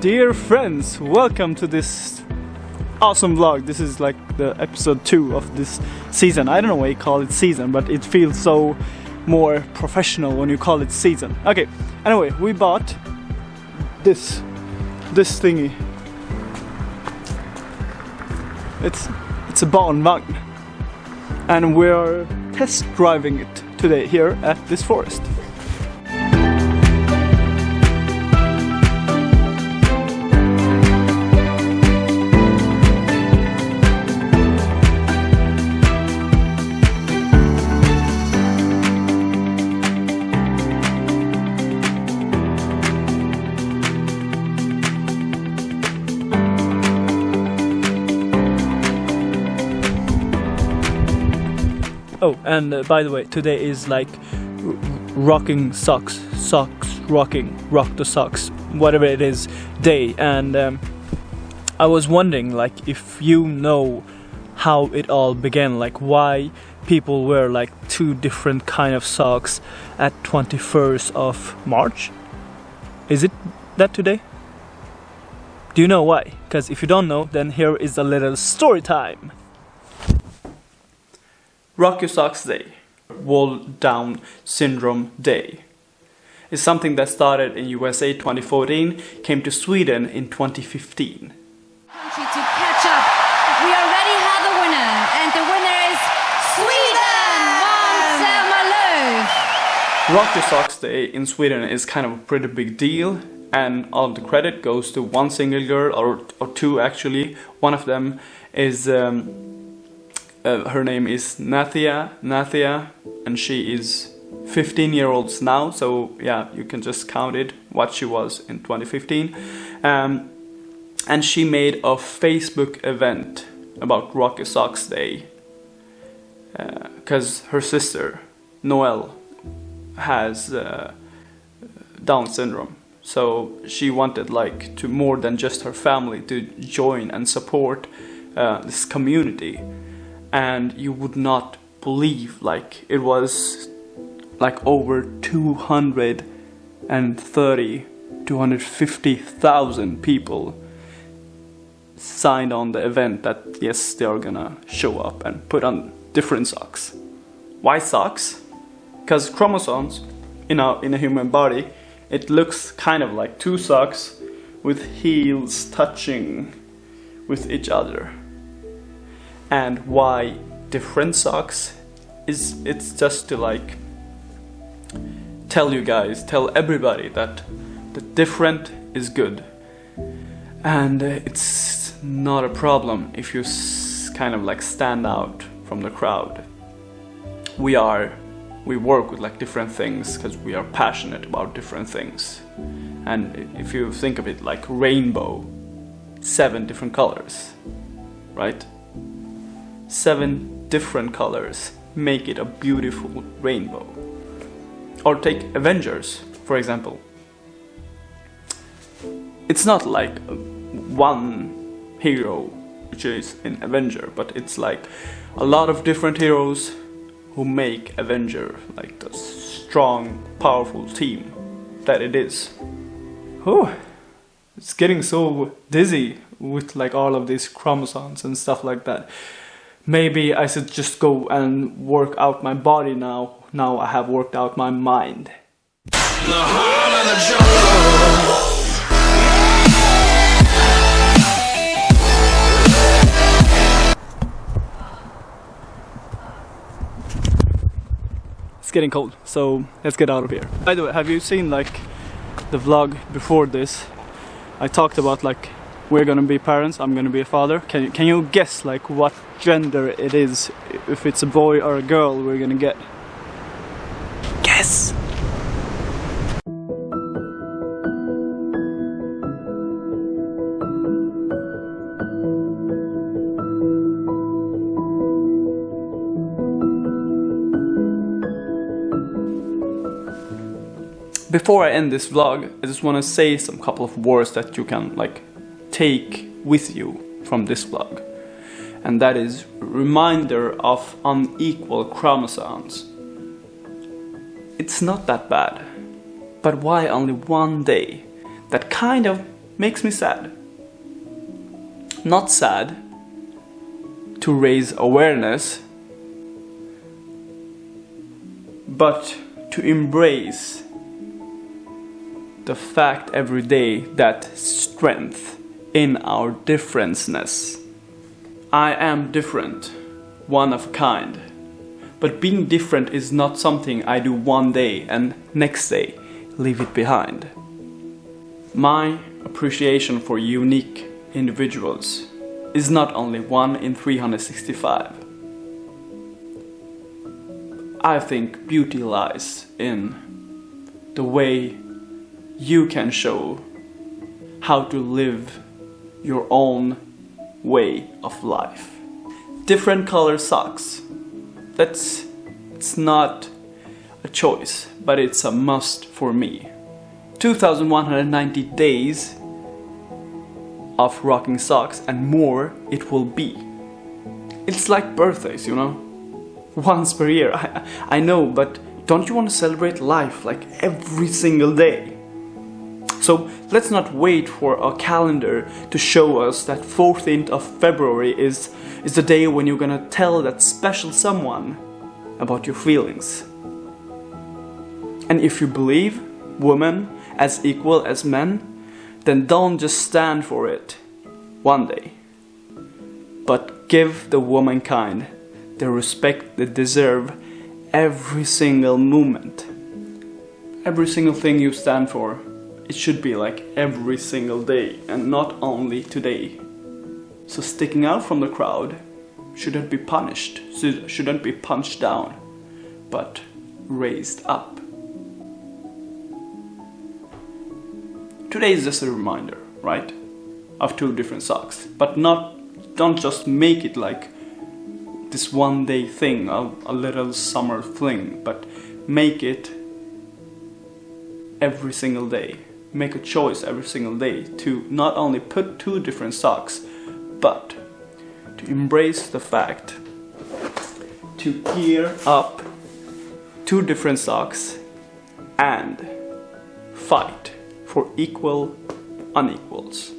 Dear friends, welcome to this awesome vlog. This is like the episode 2 of this season. I don't know why you call it season, but it feels so more professional when you call it season. Okay, anyway, we bought this this thingy. It's it's a barnvagn. And we're test driving it today here at this forest. Oh, and uh, by the way, today is like rocking socks, socks, rocking, rock the socks, whatever it is, day. And um, I was wondering, like, if you know how it all began, like, why people wear like two different kind of socks at 21st of March. Is it that today? Do you know why? Because if you don't know, then here is a little story time. Rock Your Socks Day, World Down Syndrome Day, is something that started in USA 2014, came to Sweden in 2015. country to catch up. We already have a winner, and the winner is Sweden! Måns Zelmerlöw! Rock Your Socks Day in Sweden is kind of a pretty big deal, and all of the credit goes to one single girl, or, or two actually. One of them is, um, uh, her name is Nathia, Nathia, and she is 15 year olds now, so yeah, you can just count it what she was in 2015. Um, and she made a Facebook event about Rock Your Socks Day because her sister Noelle has uh, Down syndrome. So she wanted like to more than just her family to join and support uh, this community. And you would not believe like it was like over 230 250,000 people signed on the event that yes they are gonna show up and put on different socks. Why socks? Because chromosomes in a in a human body it looks kind of like two socks with heels touching with each other and why different socks is it's just to like tell you guys tell everybody that the different is good. And uh, it's not a problem if you kind of like stand out from the crowd. We are we work with like different things because we are passionate about different things. And if you think of it like rainbow seven different colors right seven different colors make it a beautiful rainbow. Or take avengers for example. It's not like one hero which is an avenger but it's like a lot of different heroes who make avenger like the strong powerful team that it is. Oh it's getting so dizzy with like all of these chromosomes and stuff like that maybe i should just go and work out my body now now i have worked out my mind It's getting cold, so let's get out of here. By the way, have you seen like the vlog before this? I talked about like we're gonna be parents, I'm gonna be a father. Can you, can you guess like what gender it is? If it's a boy or a girl, we're gonna get. Guess. before I end this vlog, I just want to say some couple of words that you can like take with you from this vlog. And that is reminder of unequal chromosomes. It's not that bad. But why only one day? That kind of makes me sad. Not sad to raise awareness, but to embrace the fact every day that strength in our differenceness. I am different, one of a kind. But being different is not something I do one day and next day leave it behind. My appreciation for unique individuals is not only 1 in 365. I think beauty lies in the way you can show how to live your own way of life. Different color socks. That's it's not a choice, but it's a must for me. 2190 days of rocking socks and more it will be. It's like birthdays, you know? Once per year, I, I know, but don't you want to celebrate life like every single day? So let's not wait for a calendar to show us that 14th of February is, is the day when you're gonna tell that special someone about your feelings. And if you believe women as equal as men, then don't just stand for it one day, but give the womankind the respect they deserve every single moment. Every single thing you stand for, it should be like every single day and not only today. So sticking out from the crowd shouldn't be punished, shouldn't be punched down, but raised up. Today is just a reminder, right? Of two different socks. But not, don't just make it like this one day thing, a, a little summer fling, but make it every single day. Make a choice every single day to not only put two different socks, but to embrace the fact to gear up two different socks and fight for equal unequals.